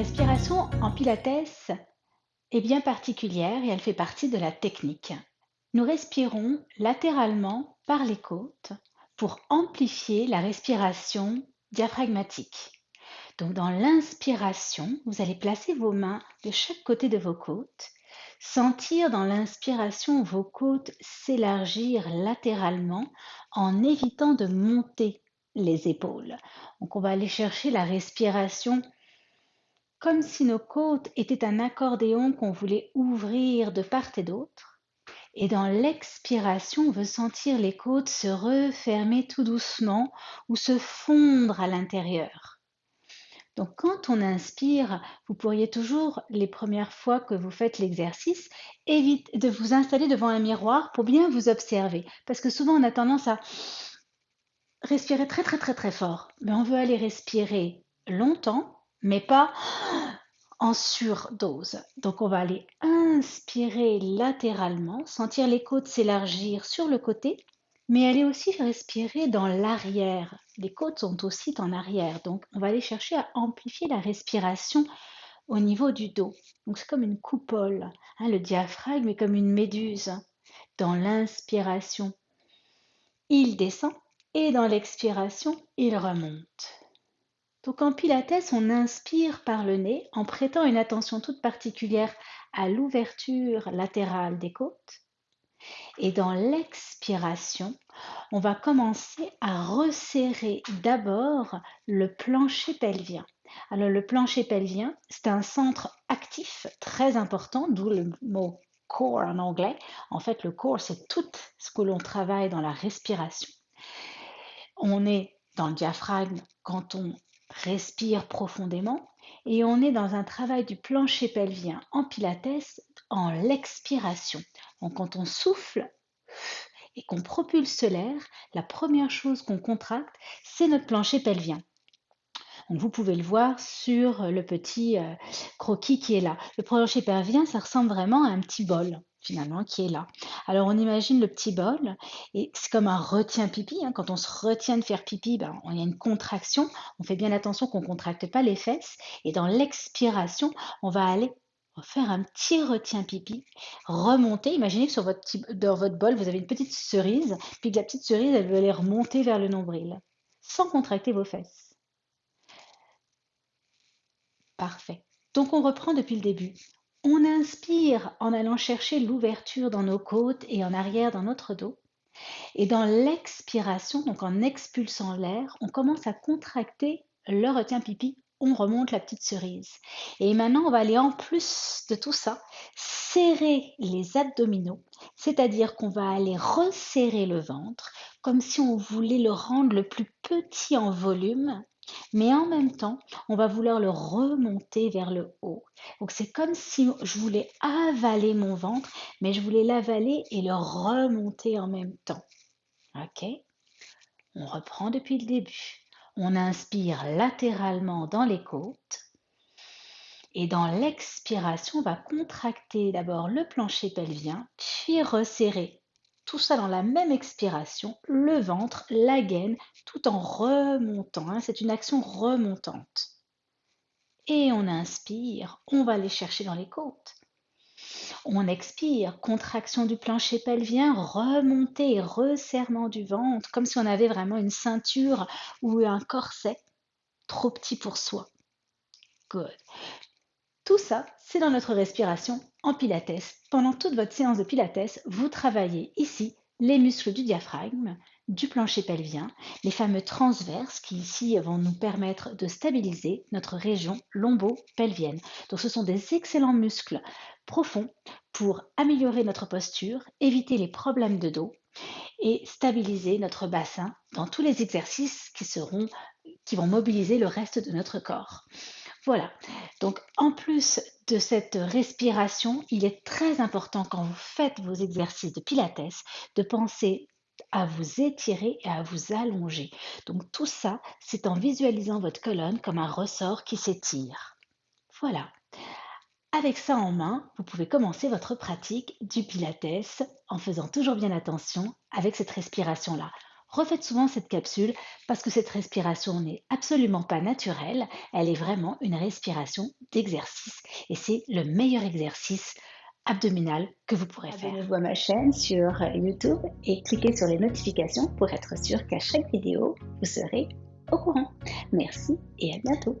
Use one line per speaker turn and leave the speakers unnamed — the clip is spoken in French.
respiration en pilates est bien particulière et elle fait partie de la technique. Nous respirons latéralement par les côtes pour amplifier la respiration diaphragmatique. Donc dans l'inspiration, vous allez placer vos mains de chaque côté de vos côtes, sentir dans l'inspiration vos côtes s'élargir latéralement en évitant de monter les épaules. Donc on va aller chercher la respiration comme si nos côtes étaient un accordéon qu'on voulait ouvrir de part et d'autre. Et dans l'expiration, on veut sentir les côtes se refermer tout doucement ou se fondre à l'intérieur. Donc quand on inspire, vous pourriez toujours, les premières fois que vous faites l'exercice, éviter de vous installer devant un miroir pour bien vous observer. Parce que souvent on a tendance à respirer très très très très fort. Mais on veut aller respirer longtemps mais pas en surdose. Donc on va aller inspirer latéralement, sentir les côtes s'élargir sur le côté, mais aller aussi respirer dans l'arrière. Les côtes sont aussi en arrière, donc on va aller chercher à amplifier la respiration au niveau du dos. Donc c'est comme une coupole. Hein, le diaphragme est comme une méduse. Dans l'inspiration, il descend et dans l'expiration, il remonte. Donc en pilates, on inspire par le nez en prêtant une attention toute particulière à l'ouverture latérale des côtes. Et dans l'expiration, on va commencer à resserrer d'abord le plancher pelvien. Alors le plancher pelvien, c'est un centre actif très important, d'où le mot core en anglais. En fait, le core, c'est tout ce que l'on travaille dans la respiration. On est dans le diaphragme quand on respire profondément et on est dans un travail du plancher pelvien en pilates en l'expiration. Donc quand on souffle et qu'on propulse l'air, la première chose qu'on contracte, c'est notre plancher pelvien. Vous pouvez le voir sur le petit euh, croquis qui est là. Le plancher pelvien, ça ressemble vraiment à un petit bol finalement qui est là. Alors on imagine le petit bol et c'est comme un retient pipi. Hein. Quand on se retient de faire pipi, ben, y a une contraction. On fait bien attention qu'on ne contracte pas les fesses. Et dans l'expiration, on va aller faire un petit retient pipi, remonter. Imaginez que sur votre, dans votre bol, vous avez une petite cerise, puis que la petite cerise, elle veut aller remonter vers le nombril, sans contracter vos fesses. Donc on reprend depuis le début. On inspire en allant chercher l'ouverture dans nos côtes et en arrière dans notre dos. Et dans l'expiration, donc en expulsant l'air, on commence à contracter le retien pipi, on remonte la petite cerise. Et maintenant, on va aller en plus de tout ça, serrer les abdominaux, c'est-à-dire qu'on va aller resserrer le ventre, comme si on voulait le rendre le plus petit en volume mais en même temps, on va vouloir le remonter vers le haut. Donc c'est comme si je voulais avaler mon ventre, mais je voulais l'avaler et le remonter en même temps. OK? On reprend depuis le début. On inspire latéralement dans les côtes. Et dans l'expiration, on va contracter d'abord le plancher pelvien, puis resserrer tout ça dans la même expiration, le ventre, la gaine, tout en remontant. Hein. C'est une action remontante. Et on inspire, on va aller chercher dans les côtes. On expire, contraction du plancher pelvien, remontée, resserrement du ventre, comme si on avait vraiment une ceinture ou un corset trop petit pour soi. Good. Tout ça, c'est dans notre respiration en pilates. Pendant toute votre séance de pilates, vous travaillez ici les muscles du diaphragme, du plancher pelvien, les fameux transverses qui ici vont nous permettre de stabiliser notre région lombo-pelvienne. Donc ce sont des excellents muscles profonds pour améliorer notre posture, éviter les problèmes de dos et stabiliser notre bassin dans tous les exercices qui seront qui vont mobiliser le reste de notre corps. Voilà. Donc, en plus de cette respiration, il est très important quand vous faites vos exercices de Pilates de penser à vous étirer et à vous allonger. Donc, tout ça, c'est en visualisant votre colonne comme un ressort qui s'étire. Voilà. Avec ça en main, vous pouvez commencer votre pratique du Pilates en faisant toujours bien attention avec cette respiration-là. Refaites souvent cette capsule parce que cette respiration n'est absolument pas naturelle, elle est vraiment une respiration d'exercice et c'est le meilleur exercice abdominal que vous pourrez faire.
Abonnez-vous à ma chaîne sur YouTube et cliquez sur les notifications pour être sûr qu'à chaque vidéo, vous serez au courant. Merci et à bientôt.